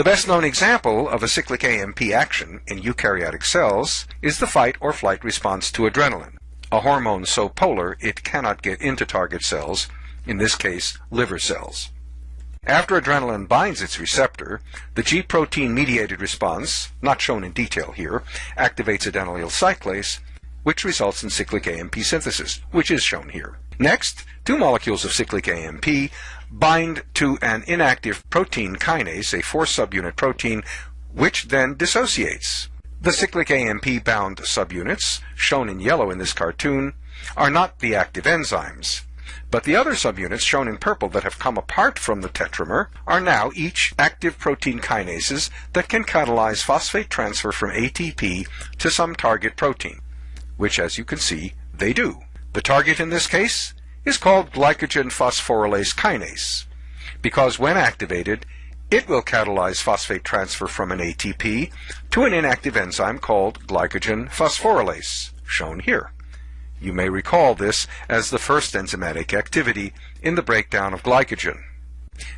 The best known example of a cyclic AMP action in eukaryotic cells is the fight or flight response to adrenaline, a hormone so polar it cannot get into target cells, in this case liver cells. After adrenaline binds its receptor, the G protein mediated response, not shown in detail here, activates adenylyl cyclase, which results in cyclic AMP synthesis, which is shown here. Next, two molecules of cyclic AMP bind to an inactive protein kinase, a four subunit protein, which then dissociates. The cyclic AMP bound subunits, shown in yellow in this cartoon, are not the active enzymes. But the other subunits shown in purple that have come apart from the tetramer are now each active protein kinases that can catalyze phosphate transfer from ATP to some target protein, which as you can see, they do. The target in this case is called glycogen phosphorylase kinase, because when activated, it will catalyze phosphate transfer from an ATP to an inactive enzyme called glycogen phosphorylase, shown here. You may recall this as the first enzymatic activity in the breakdown of glycogen.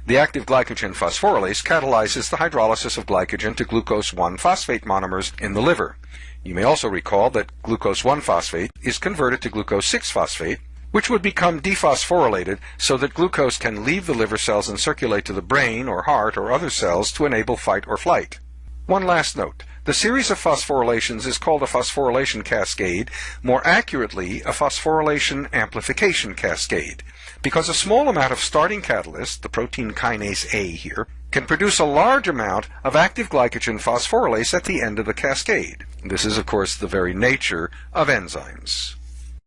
The active glycogen phosphorylase catalyzes the hydrolysis of glycogen to glucose 1-phosphate monomers in the liver. You may also recall that glucose 1-phosphate is converted to glucose 6-phosphate, which would become dephosphorylated so that glucose can leave the liver cells and circulate to the brain or heart or other cells to enable fight or flight. One last note. The series of phosphorylations is called a phosphorylation cascade, more accurately a phosphorylation amplification cascade, because a small amount of starting catalyst, the protein kinase A here, can produce a large amount of active glycogen phosphorylase at the end of the cascade. This is, of course, the very nature of enzymes.